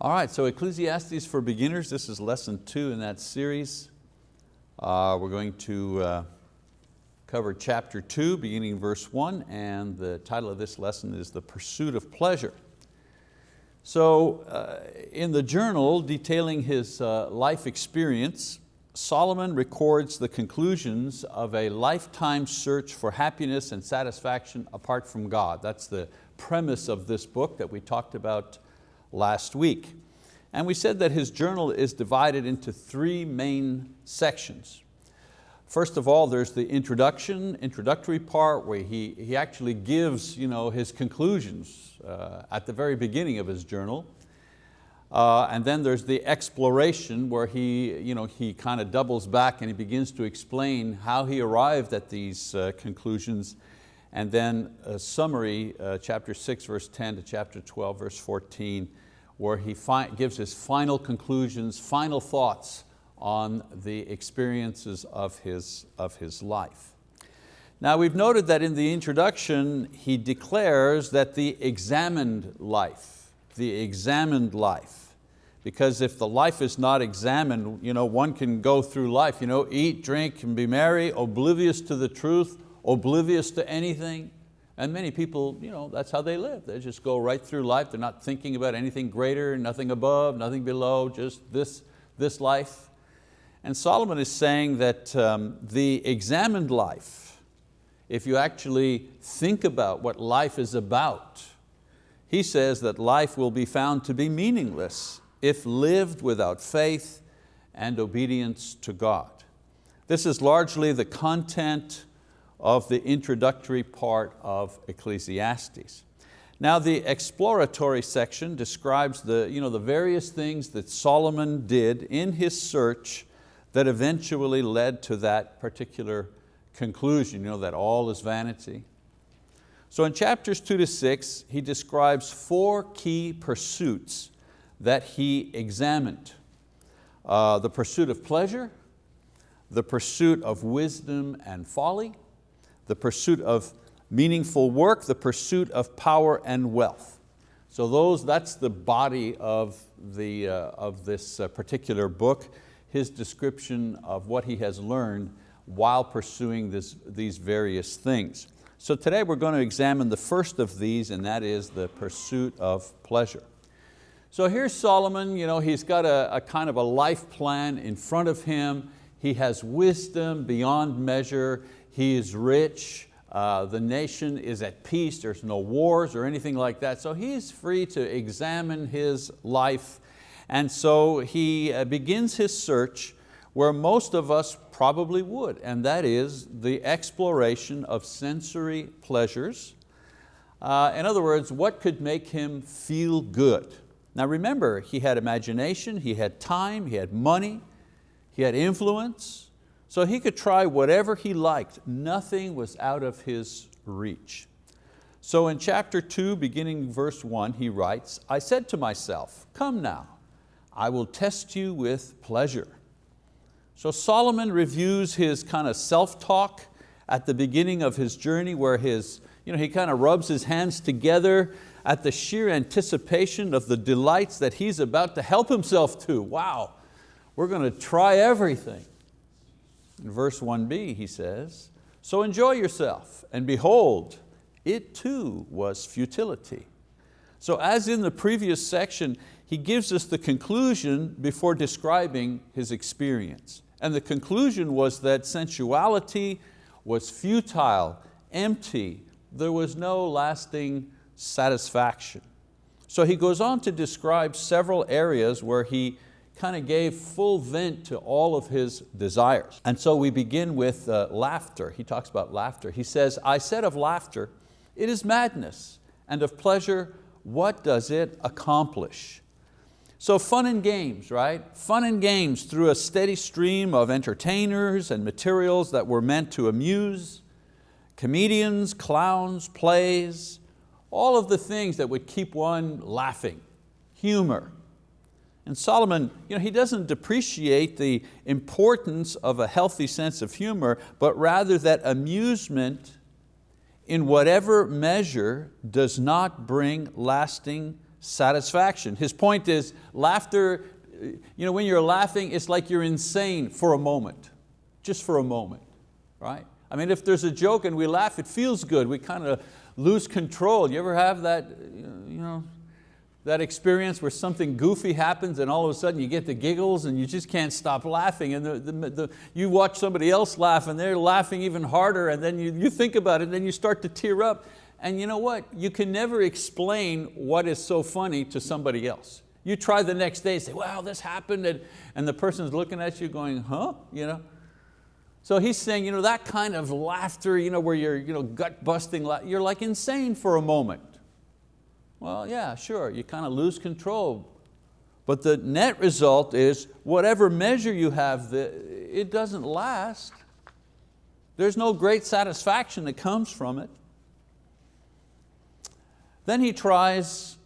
All right, so Ecclesiastes for Beginners, this is lesson two in that series. Uh, we're going to uh, cover chapter two, beginning verse one, and the title of this lesson is The Pursuit of Pleasure. So uh, in the journal detailing his uh, life experience, Solomon records the conclusions of a lifetime search for happiness and satisfaction apart from God. That's the premise of this book that we talked about last week. And we said that his journal is divided into three main sections. First of all, there's the introduction, introductory part where he, he actually gives you know, his conclusions uh, at the very beginning of his journal. Uh, and then there's the exploration where he, you know, he kind of doubles back and he begins to explain how he arrived at these uh, conclusions. And then a summary, uh, chapter six, verse 10 to chapter 12, verse 14, where he gives his final conclusions, final thoughts on the experiences of his, of his life. Now we've noted that in the introduction, he declares that the examined life, the examined life, because if the life is not examined, you know, one can go through life, you know, eat, drink, and be merry, oblivious to the truth, oblivious to anything, and many people, you know, that's how they live. They just go right through life. They're not thinking about anything greater, nothing above, nothing below, just this, this life. And Solomon is saying that um, the examined life, if you actually think about what life is about, he says that life will be found to be meaningless if lived without faith and obedience to God. This is largely the content of the introductory part of Ecclesiastes. Now the exploratory section describes the, you know, the various things that Solomon did in his search that eventually led to that particular conclusion, you know, that all is vanity. So in chapters two to six, he describes four key pursuits that he examined. Uh, the pursuit of pleasure, the pursuit of wisdom and folly, the pursuit of meaningful work, the pursuit of power and wealth. So those, that's the body of, the, uh, of this uh, particular book, his description of what he has learned while pursuing this, these various things. So today we're going to examine the first of these and that is the pursuit of pleasure. So here's Solomon, you know, he's got a, a kind of a life plan in front of him. He has wisdom beyond measure. He is rich, uh, the nation is at peace, there's no wars or anything like that. So he's free to examine his life. And so he uh, begins his search where most of us probably would, and that is the exploration of sensory pleasures. Uh, in other words, what could make him feel good? Now remember, he had imagination, he had time, he had money, he had influence, so he could try whatever he liked. Nothing was out of his reach. So in chapter two, beginning verse one, he writes, I said to myself, come now, I will test you with pleasure. So Solomon reviews his kind of self-talk at the beginning of his journey where his, you know, he kind of rubs his hands together at the sheer anticipation of the delights that he's about to help himself to. Wow, we're going to try everything. In verse 1b he says, so enjoy yourself and behold, it too was futility. So as in the previous section, he gives us the conclusion before describing his experience. And the conclusion was that sensuality was futile, empty, there was no lasting satisfaction. So he goes on to describe several areas where he kind of gave full vent to all of his desires. And so we begin with uh, laughter. He talks about laughter. He says, I said of laughter, it is madness, and of pleasure, what does it accomplish? So fun and games, right? Fun and games through a steady stream of entertainers and materials that were meant to amuse, comedians, clowns, plays, all of the things that would keep one laughing, humor, and Solomon, you know, he doesn't depreciate the importance of a healthy sense of humor, but rather that amusement in whatever measure does not bring lasting satisfaction. His point is laughter, you know, when you're laughing, it's like you're insane for a moment, just for a moment, right? I mean, if there's a joke and we laugh, it feels good. We kind of lose control. You ever have that, you know, that experience where something goofy happens and all of a sudden you get the giggles and you just can't stop laughing and the, the, the, you watch somebody else laugh and they're laughing even harder and then you, you think about it and then you start to tear up and you know what? You can never explain what is so funny to somebody else. You try the next day, and say, wow, this happened, and, and the person's looking at you going, huh? You know? So he's saying, you know, that kind of laughter you know, where you're you know, gut busting, you're like insane for a moment. Well, yeah, sure, you kind of lose control. But the net result is whatever measure you have, it doesn't last. There's no great satisfaction that comes from it. Then he tries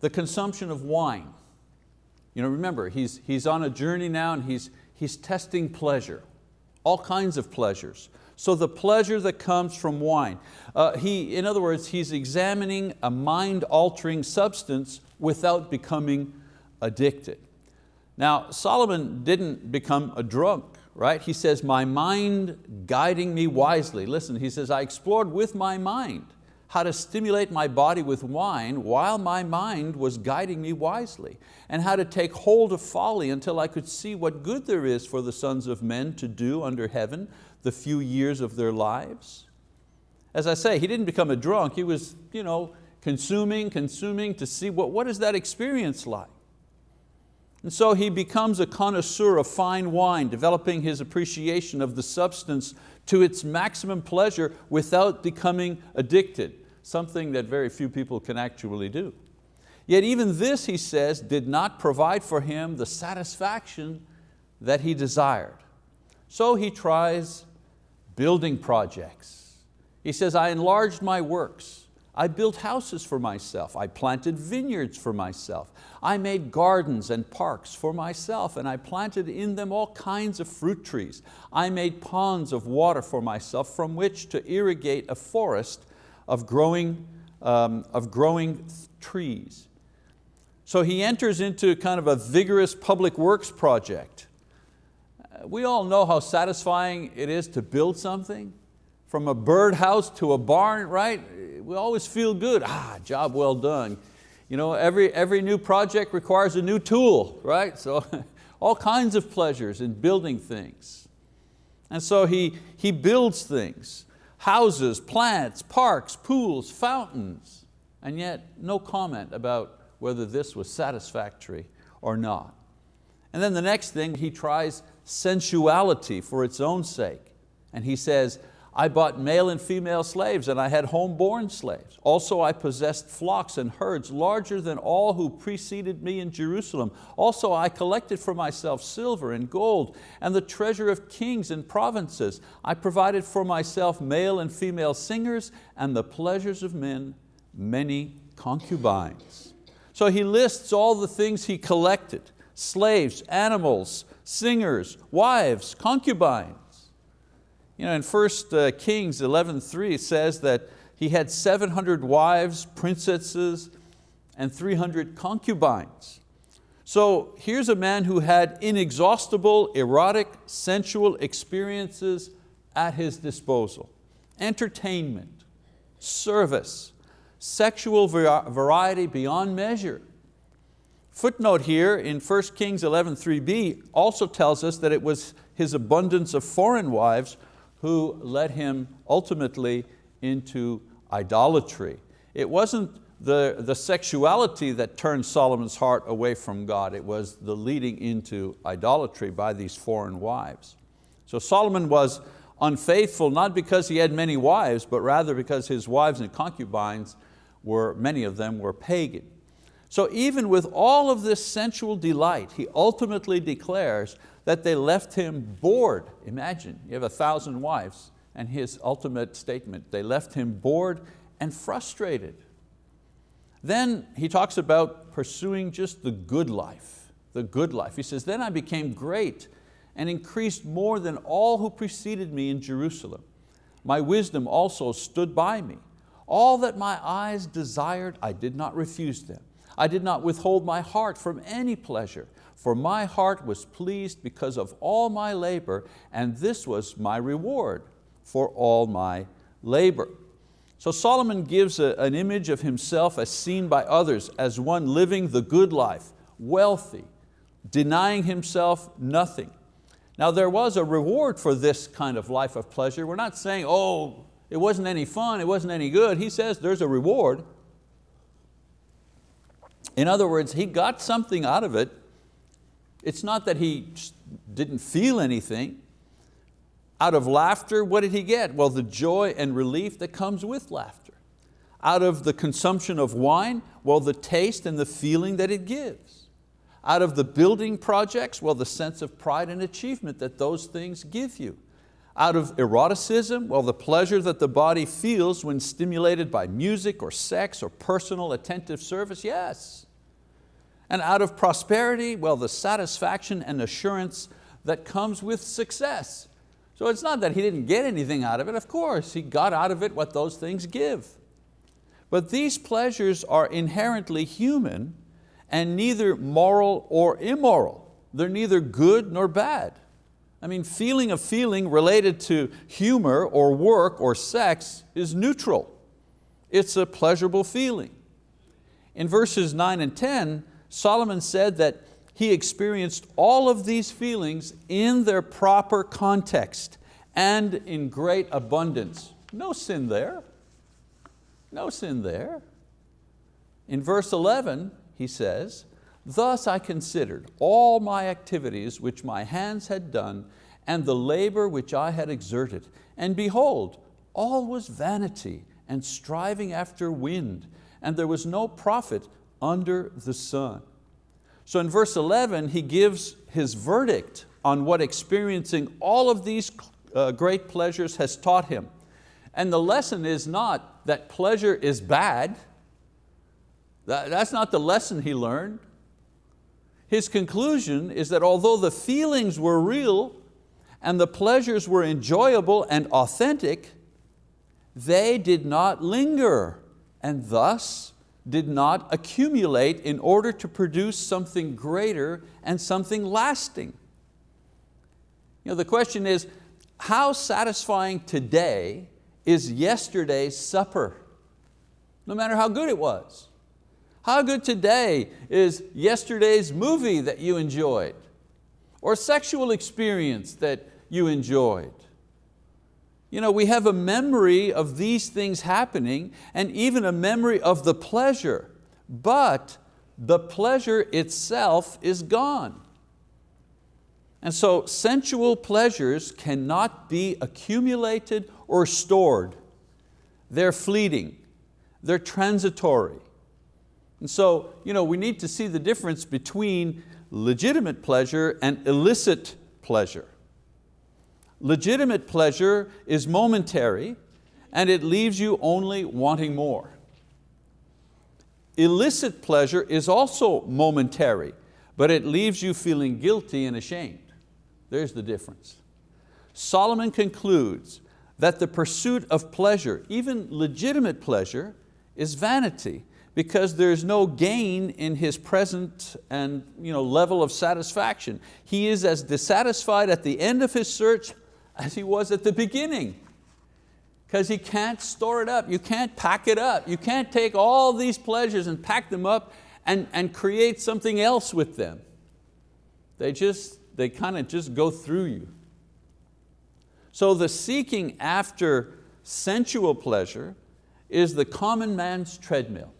the consumption of wine. You know, remember, he's, he's on a journey now and he's, he's testing pleasure, all kinds of pleasures. So the pleasure that comes from wine. Uh, he, in other words, he's examining a mind-altering substance without becoming addicted. Now, Solomon didn't become a drunk, right? He says, my mind guiding me wisely. Listen, he says, I explored with my mind how to stimulate my body with wine while my mind was guiding me wisely, and how to take hold of folly until I could see what good there is for the sons of men to do under heaven the few years of their lives. As I say, he didn't become a drunk, he was you know, consuming, consuming to see what, what is that experience like. And so he becomes a connoisseur of fine wine, developing his appreciation of the substance to its maximum pleasure without becoming addicted, something that very few people can actually do. Yet even this, he says, did not provide for him the satisfaction that he desired. So he tries building projects. He says, I enlarged my works. I built houses for myself. I planted vineyards for myself. I made gardens and parks for myself and I planted in them all kinds of fruit trees. I made ponds of water for myself from which to irrigate a forest of growing, um, of growing trees. So he enters into kind of a vigorous public works project we all know how satisfying it is to build something. From a birdhouse to a barn, right? We always feel good, ah, job well done. You know, every, every new project requires a new tool, right? So all kinds of pleasures in building things. And so he, he builds things, houses, plants, parks, pools, fountains, and yet no comment about whether this was satisfactory or not. And then the next thing, he tries sensuality for its own sake. And he says, I bought male and female slaves and I had homeborn slaves. Also I possessed flocks and herds larger than all who preceded me in Jerusalem. Also I collected for myself silver and gold and the treasure of kings and provinces. I provided for myself male and female singers and the pleasures of men, many concubines. So he lists all the things he collected, slaves, animals, singers, wives, concubines. You know, in 1 uh, Kings 11.3 says that he had 700 wives, princesses, and 300 concubines. So here's a man who had inexhaustible, erotic, sensual experiences at his disposal. Entertainment, service, sexual variety beyond measure. Footnote here in 1 Kings 11.3b also tells us that it was his abundance of foreign wives who led him ultimately into idolatry. It wasn't the, the sexuality that turned Solomon's heart away from God, it was the leading into idolatry by these foreign wives. So Solomon was unfaithful not because he had many wives, but rather because his wives and concubines were, many of them were pagan. So even with all of this sensual delight, he ultimately declares that they left him bored. Imagine, you have a thousand wives and his ultimate statement, they left him bored and frustrated. Then he talks about pursuing just the good life, the good life. He says, then I became great and increased more than all who preceded me in Jerusalem. My wisdom also stood by me. All that my eyes desired, I did not refuse them. I did not withhold my heart from any pleasure, for my heart was pleased because of all my labor, and this was my reward for all my labor. So Solomon gives a, an image of himself as seen by others as one living the good life, wealthy, denying himself nothing. Now there was a reward for this kind of life of pleasure. We're not saying, oh, it wasn't any fun, it wasn't any good. He says there's a reward. In other words, he got something out of it. It's not that he didn't feel anything. Out of laughter, what did he get? Well, the joy and relief that comes with laughter. Out of the consumption of wine, well, the taste and the feeling that it gives. Out of the building projects, well, the sense of pride and achievement that those things give you. Out of eroticism, well, the pleasure that the body feels when stimulated by music or sex or personal attentive service, yes. And out of prosperity, well, the satisfaction and assurance that comes with success. So it's not that he didn't get anything out of it, of course, he got out of it what those things give. But these pleasures are inherently human and neither moral or immoral. They're neither good nor bad. I mean, feeling a feeling related to humor or work or sex is neutral. It's a pleasurable feeling. In verses nine and 10, Solomon said that he experienced all of these feelings in their proper context and in great abundance. No sin there, no sin there. In verse 11, he says, Thus I considered all my activities which my hands had done and the labor which I had exerted. And behold, all was vanity and striving after wind, and there was no profit under the sun. So in verse 11, he gives his verdict on what experiencing all of these uh, great pleasures has taught him. And the lesson is not that pleasure is bad. That, that's not the lesson he learned. His conclusion is that although the feelings were real and the pleasures were enjoyable and authentic, they did not linger and thus did not accumulate in order to produce something greater and something lasting. You know, the question is, how satisfying today is yesterday's supper? No matter how good it was. How good today is yesterday's movie that you enjoyed? Or sexual experience that you enjoyed? You know, we have a memory of these things happening and even a memory of the pleasure, but the pleasure itself is gone. And so sensual pleasures cannot be accumulated or stored. They're fleeting, they're transitory. And so you know, we need to see the difference between legitimate pleasure and illicit pleasure. Legitimate pleasure is momentary and it leaves you only wanting more. Illicit pleasure is also momentary, but it leaves you feeling guilty and ashamed. There's the difference. Solomon concludes that the pursuit of pleasure, even legitimate pleasure, is vanity because there's no gain in his present and you know, level of satisfaction. He is as dissatisfied at the end of his search as he was at the beginning. Because he can't store it up, you can't pack it up, you can't take all these pleasures and pack them up and, and create something else with them. They just, they kind of just go through you. So the seeking after sensual pleasure is the common man's treadmill.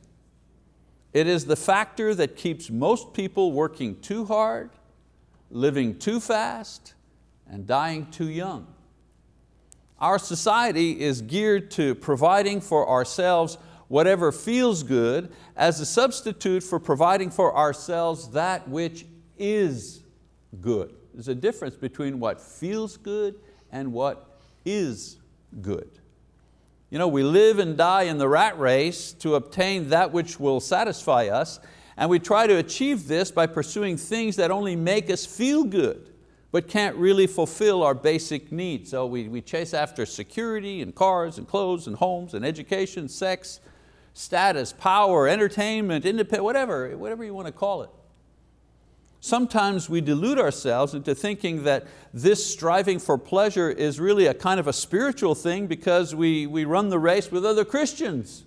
It is the factor that keeps most people working too hard, living too fast, and dying too young. Our society is geared to providing for ourselves whatever feels good as a substitute for providing for ourselves that which is good. There's a difference between what feels good and what is good. You know, we live and die in the rat race to obtain that which will satisfy us, and we try to achieve this by pursuing things that only make us feel good but can't really fulfill our basic needs. So we, we chase after security and cars and clothes and homes and education, sex, status, power, entertainment, independent, whatever, whatever you want to call it. Sometimes we delude ourselves into thinking that this striving for pleasure is really a kind of a spiritual thing because we, we run the race with other Christians.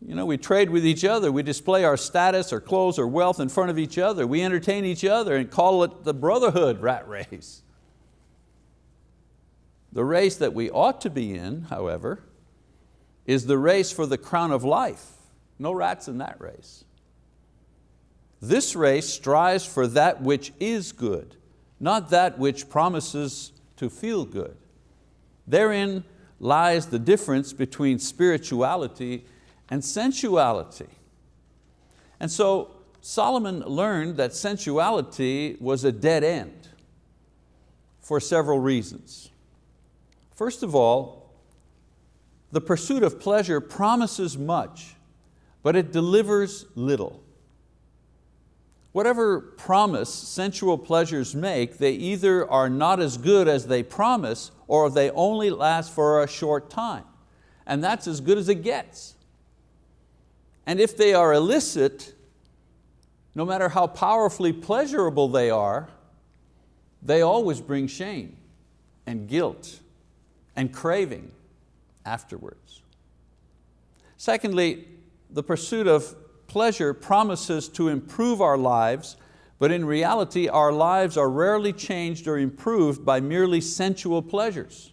You know, we trade with each other, we display our status or clothes or wealth in front of each other, we entertain each other and call it the brotherhood rat race. The race that we ought to be in, however, is the race for the crown of life. No rats in that race. This race strives for that which is good, not that which promises to feel good. Therein lies the difference between spirituality and sensuality. And so Solomon learned that sensuality was a dead end for several reasons. First of all, the pursuit of pleasure promises much, but it delivers little. Whatever promise sensual pleasures make, they either are not as good as they promise or they only last for a short time. And that's as good as it gets. And if they are illicit, no matter how powerfully pleasurable they are, they always bring shame and guilt and craving afterwards. Secondly, the pursuit of pleasure promises to improve our lives, but in reality our lives are rarely changed or improved by merely sensual pleasures.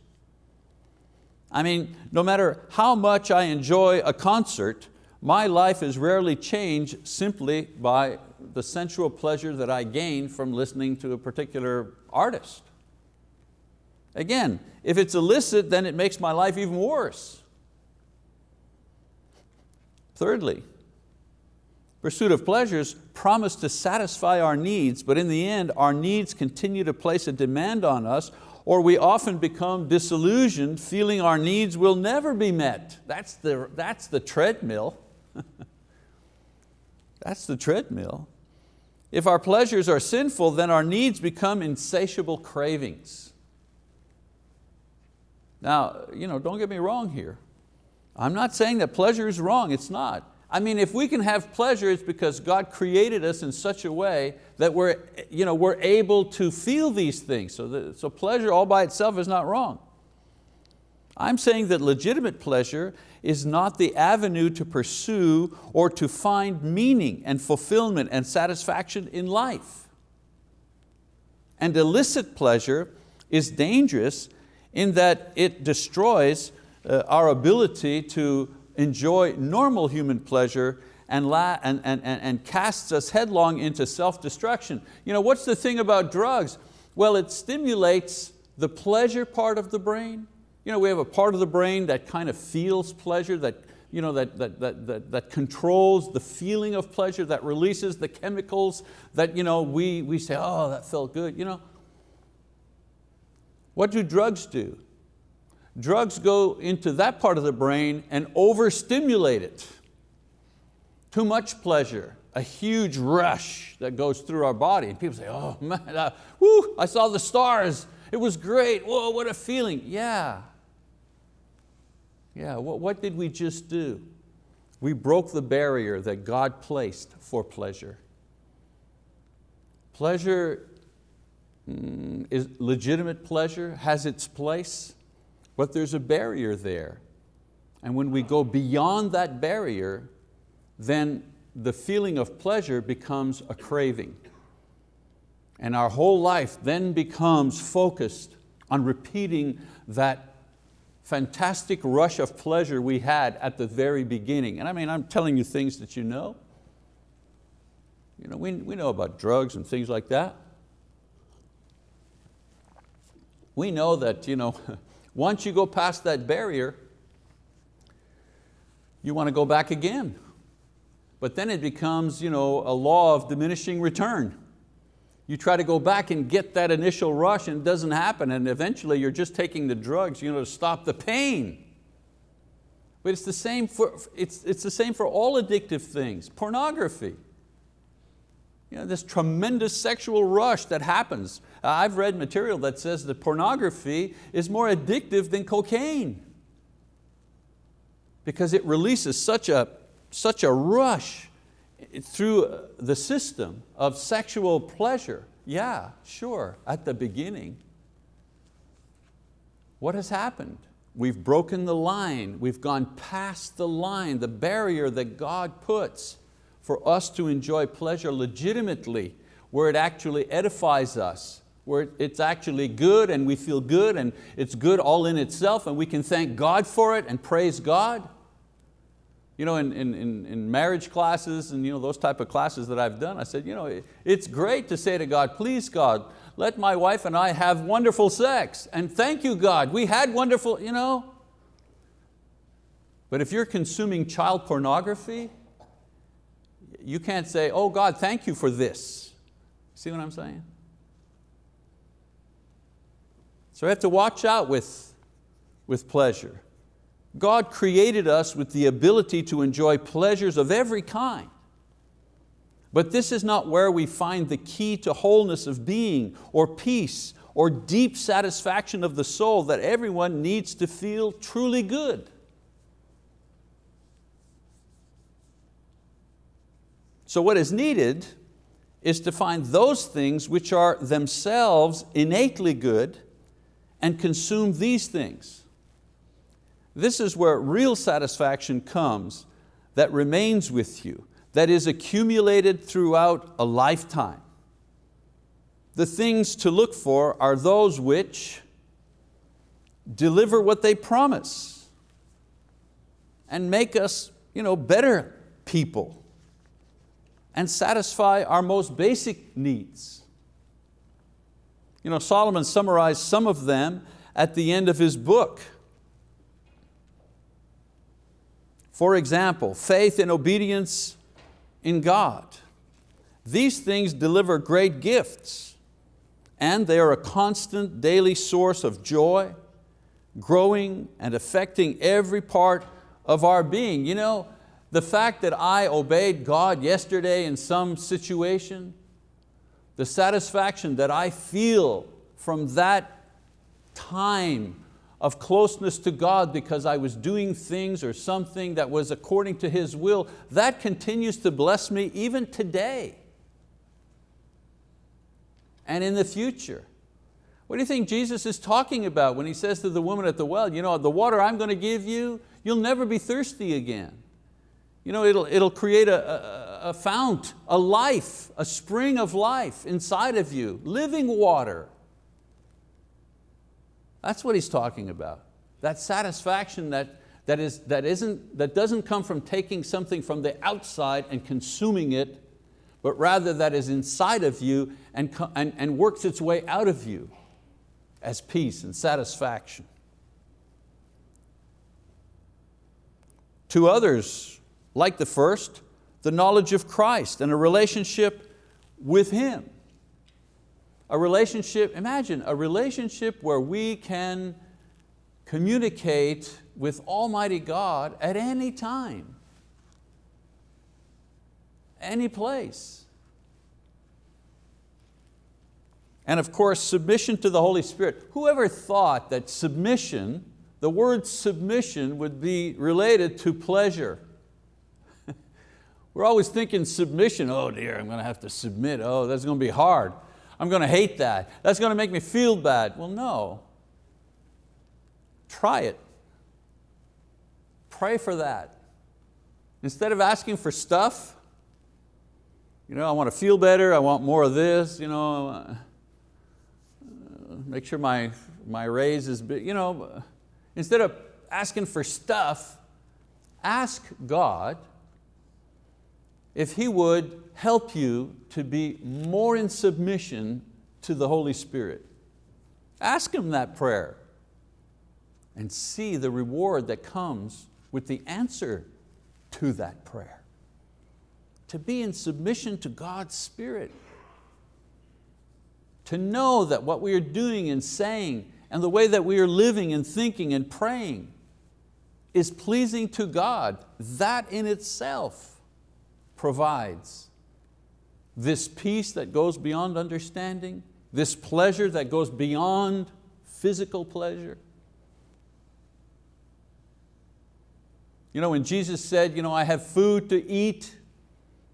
I mean, no matter how much I enjoy a concert, my life is rarely changed simply by the sensual pleasure that I gain from listening to a particular artist. Again, if it's illicit, then it makes my life even worse. Thirdly, Pursuit of pleasures promise to satisfy our needs, but in the end, our needs continue to place a demand on us, or we often become disillusioned, feeling our needs will never be met. That's the, that's the treadmill. that's the treadmill. If our pleasures are sinful, then our needs become insatiable cravings. Now, you know, don't get me wrong here. I'm not saying that pleasure is wrong, it's not. I mean, if we can have pleasure, it's because God created us in such a way that we're, you know, we're able to feel these things. So, the, so pleasure all by itself is not wrong. I'm saying that legitimate pleasure is not the avenue to pursue or to find meaning and fulfillment and satisfaction in life. And illicit pleasure is dangerous in that it destroys uh, our ability to enjoy normal human pleasure and, and, and, and casts us headlong into self-destruction. You know, what's the thing about drugs? Well, it stimulates the pleasure part of the brain. You know, we have a part of the brain that kind of feels pleasure, that, you know, that, that, that, that, that controls the feeling of pleasure, that releases the chemicals that you know, we, we say, oh, that felt good. You know? What do drugs do? Drugs go into that part of the brain and overstimulate it. Too much pleasure, a huge rush that goes through our body. And people say, oh man, uh, whoo, I saw the stars. It was great, whoa, what a feeling. Yeah, yeah, what, what did we just do? We broke the barrier that God placed for pleasure. Pleasure mm, is legitimate pleasure, has its place, but there's a barrier there. And when we go beyond that barrier, then the feeling of pleasure becomes a craving. And our whole life then becomes focused on repeating that fantastic rush of pleasure we had at the very beginning. And I mean, I'm telling you things that you know. You know, we, we know about drugs and things like that. We know that you know, Once you go past that barrier, you want to go back again. But then it becomes you know, a law of diminishing return. You try to go back and get that initial rush and it doesn't happen and eventually you're just taking the drugs you know, to stop the pain. But it's the, same for, it's, it's the same for all addictive things. Pornography. You know, this tremendous sexual rush that happens. I've read material that says that pornography is more addictive than cocaine. because it releases such a, such a rush through the system of sexual pleasure. Yeah, sure, at the beginning. What has happened? We've broken the line, we've gone past the line, the barrier that God puts for us to enjoy pleasure legitimately, where it actually edifies us, where it's actually good and we feel good and it's good all in itself and we can thank God for it and praise God. You know, in, in, in marriage classes and you know, those type of classes that I've done, I said, you know, it's great to say to God, please God, let my wife and I have wonderful sex. And thank you God, we had wonderful, you know. But if you're consuming child pornography, you can't say, oh God, thank you for this. See what I'm saying? So we have to watch out with, with pleasure. God created us with the ability to enjoy pleasures of every kind. But this is not where we find the key to wholeness of being or peace or deep satisfaction of the soul that everyone needs to feel truly good. So what is needed is to find those things which are themselves innately good and consume these things. This is where real satisfaction comes that remains with you that is accumulated throughout a lifetime. The things to look for are those which deliver what they promise and make us you know, better people and satisfy our most basic needs. You know, Solomon summarized some of them at the end of his book. For example, faith and obedience in God. These things deliver great gifts and they are a constant daily source of joy, growing and affecting every part of our being. You know, the fact that I obeyed God yesterday in some situation, the satisfaction that I feel from that time of closeness to God because I was doing things or something that was according to His will, that continues to bless me even today and in the future. What do you think Jesus is talking about when He says to the woman at the well, you know, the water I'm going to give you, you'll never be thirsty again. You know, it'll, it'll create a, a, a fount, a life, a spring of life inside of you, living water. That's what he's talking about. That satisfaction that, that, is, that, isn't, that doesn't come from taking something from the outside and consuming it, but rather that is inside of you and, and, and works its way out of you as peace and satisfaction. To others, like the first, the knowledge of Christ and a relationship with Him. A relationship, imagine a relationship where we can communicate with Almighty God at any time, any place. And of course, submission to the Holy Spirit. Whoever thought that submission, the word submission would be related to pleasure? We're always thinking submission, oh dear, I'm going to have to submit, oh that's going to be hard. I'm going to hate that. That's going to make me feel bad. Well, no. Try it. Pray for that. Instead of asking for stuff, you know, I want to feel better, I want more of this, you know, uh, make sure my, my raise is big, you know, instead of asking for stuff, ask God if He would help you to be more in submission to the Holy Spirit. Ask Him that prayer and see the reward that comes with the answer to that prayer. To be in submission to God's Spirit. To know that what we are doing and saying and the way that we are living and thinking and praying is pleasing to God, that in itself provides this peace that goes beyond understanding, this pleasure that goes beyond physical pleasure. You know, when Jesus said, you know, I have food to eat,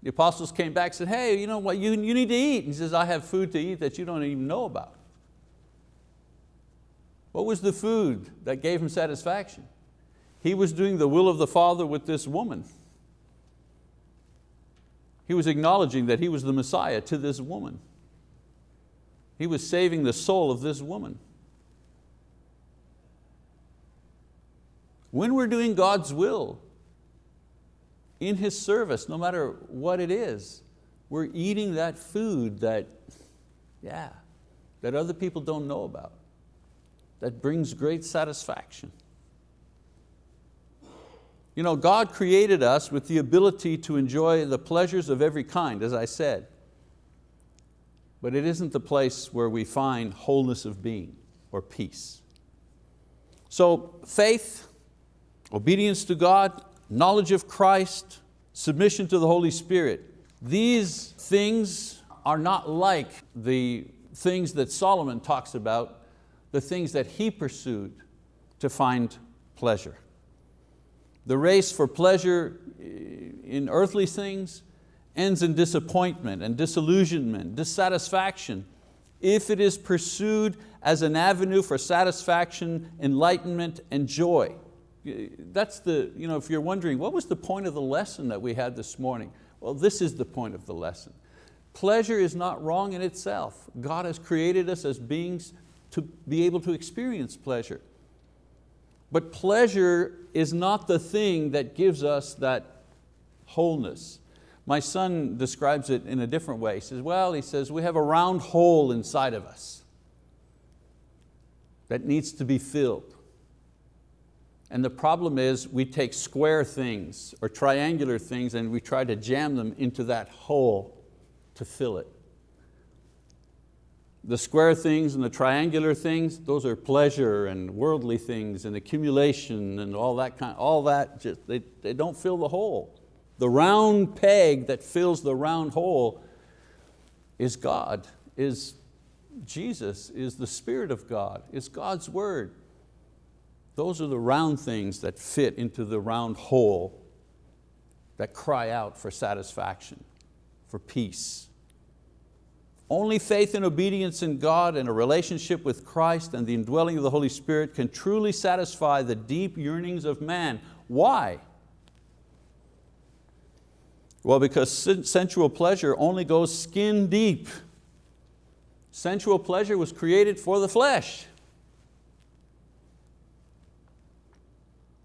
the apostles came back and said, hey, you know what, you, you need to eat. He says, I have food to eat that you don't even know about. What was the food that gave him satisfaction? He was doing the will of the Father with this woman. He was acknowledging that he was the Messiah to this woman. He was saving the soul of this woman. When we're doing God's will, in His service, no matter what it is, we're eating that food that, yeah, that other people don't know about, that brings great satisfaction. You know, God created us with the ability to enjoy the pleasures of every kind, as I said. But it isn't the place where we find wholeness of being or peace. So faith, obedience to God, knowledge of Christ, submission to the Holy Spirit, these things are not like the things that Solomon talks about, the things that he pursued to find pleasure. The race for pleasure eh, in earthly things ends in disappointment and disillusionment, dissatisfaction, if it is pursued as an avenue for satisfaction, enlightenment, and joy. Eh, that's the, you know, if you're wondering, what was the point of the lesson that we had this morning? Well, this is the point of the lesson. Pleasure is not wrong in itself. God has created us as beings to be able to experience pleasure. But pleasure is not the thing that gives us that wholeness. My son describes it in a different way. He says, well, he says, we have a round hole inside of us that needs to be filled. And the problem is we take square things or triangular things and we try to jam them into that hole to fill it. The square things and the triangular things, those are pleasure and worldly things and accumulation and all that kind, all that, just, they, they don't fill the hole. The round peg that fills the round hole is God, is Jesus, is the Spirit of God, is God's word. Those are the round things that fit into the round hole that cry out for satisfaction, for peace. Only faith and obedience in God and a relationship with Christ and the indwelling of the Holy Spirit can truly satisfy the deep yearnings of man. Why? Well, because sensual pleasure only goes skin deep. Sensual pleasure was created for the flesh.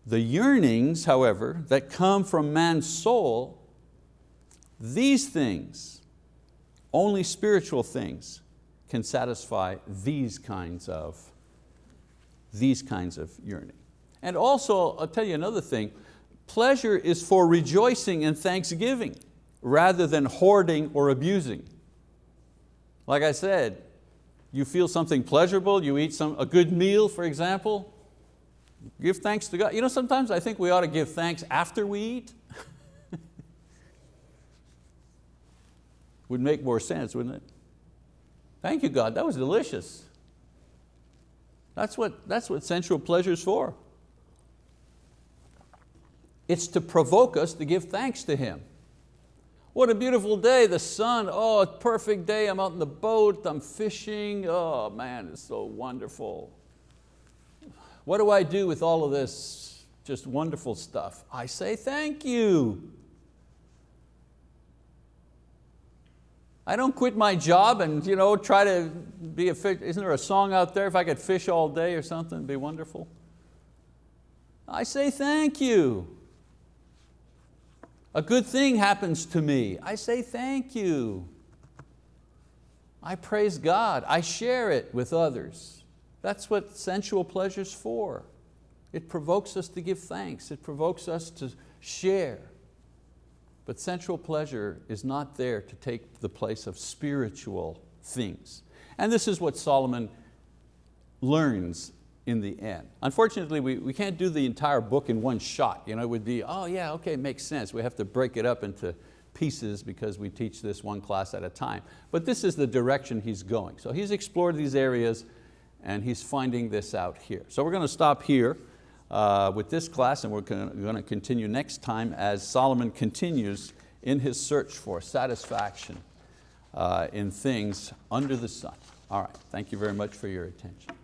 The yearnings, however, that come from man's soul, these things only spiritual things can satisfy these kinds of, these kinds of yearning. And also, I'll tell you another thing, pleasure is for rejoicing and thanksgiving rather than hoarding or abusing. Like I said, you feel something pleasurable, you eat some, a good meal, for example, give thanks to God. You know, sometimes I think we ought to give thanks after we eat. would make more sense, wouldn't it? Thank you, God, that was delicious. That's what, that's what sensual pleasure is for. It's to provoke us to give thanks to Him. What a beautiful day, the sun, oh, perfect day, I'm out in the boat, I'm fishing, oh man, it's so wonderful. What do I do with all of this just wonderful stuff? I say thank you. I don't quit my job and you know, try to be a fish. Isn't there a song out there, if I could fish all day or something, it'd be wonderful? I say thank you. A good thing happens to me. I say thank you. I praise God. I share it with others. That's what sensual pleasure's for. It provokes us to give thanks. It provokes us to share. But sensual pleasure is not there to take the place of spiritual things. And this is what Solomon learns in the end. Unfortunately, we, we can't do the entire book in one shot. You know, it would be, oh yeah, okay, makes sense. We have to break it up into pieces because we teach this one class at a time. But this is the direction he's going. So he's explored these areas and he's finding this out here. So we're going to stop here. Uh, with this class and we're going to continue next time as Solomon continues in his search for satisfaction uh, in things under the sun. All right, thank you very much for your attention.